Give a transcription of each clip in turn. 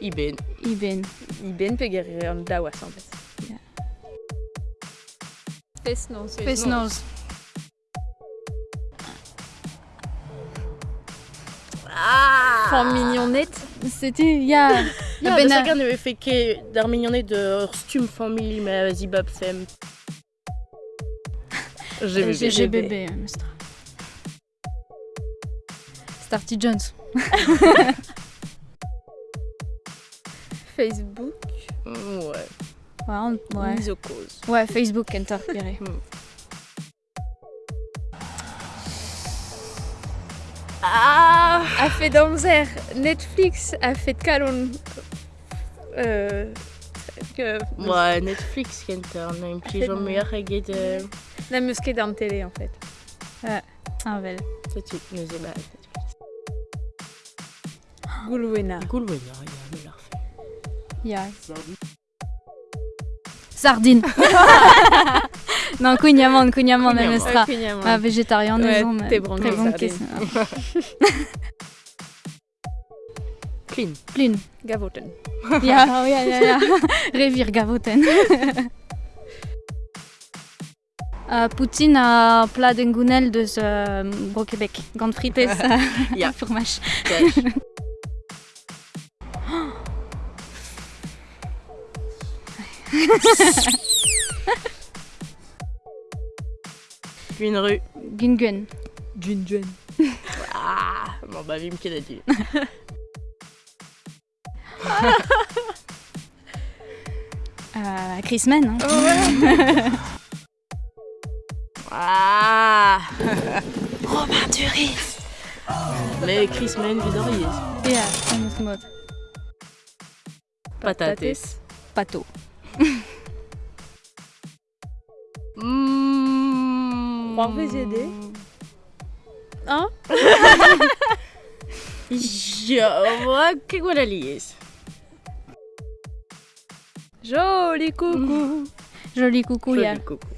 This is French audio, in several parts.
Iben. Iben. Iben peger an daouaz an bet. Fest-noz. Fest-noz. Ah Fan mignonnet. C'était. Ja, Ja, ben ben, a... ne fait ket d'ar mignonnet de stum familh me a zibab fem. GBB. Starty Jones. Facebook. Ouais. Ouais, on- ouais. Mise au cause. Ouais, Facebook, enter, pire. Ah fait d'amzer. Netflix a fait de kalon. Euh... Ouais, Netflix na im fait, plijon non. meilleur eget euh, La musquée dans la télé en fait. Ah, vel. setu neuze ba. Goulouena. Goulwen, ya, ya, me l'ar fait. Ya. Sardine. non, Kunyaman, Kunyaman, Kunyaman. Mestra. Ah, végétarien, Ouais, t'es branché Très bonne question. Clean. Plin. Gavoten. Ja, ja, ja, ja. Gavoten. Uh, Poutine a plat d'engounel deus uh, Gros Québec. Gant frites Ja. fromage. Une rue. Gungun. Junjun. Ah, bon bah vim ket a dit. Uh, Christman, hein. Ah Robin Duris. Mais Chris Men vidoriez. Ja, anders mod. Patates. Pato. Mmh. Croire VGD. Hein Je vois que voilà lies. Joli coucou. Joli coucou. Joli coucou.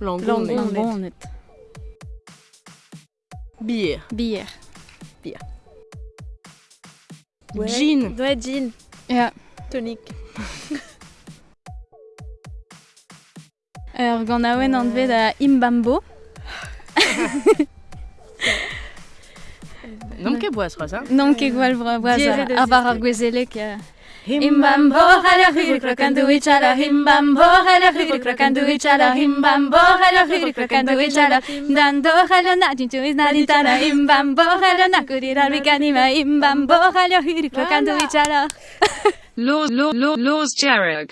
Langon. Langon. Langon, bon, net. Bière. Bière. Ouais. Gin. Ouais, gin. Ja. Tonic. Ur gant aouen an dved a Imbambo. Non ket boaz raz, hein Non ket gwal boaz Diere de a bar ar gwezelek. Himbambo hala hiri crocandu each. Himbambo hala hiri crocandu each. Himbambo hala hiri crocandu each. Dando hala natin to is not itana. Himbambo hala nakurira ricanima. Himbambo hala hiri crocandu each other. Laws, law, law, laws, Jerrig.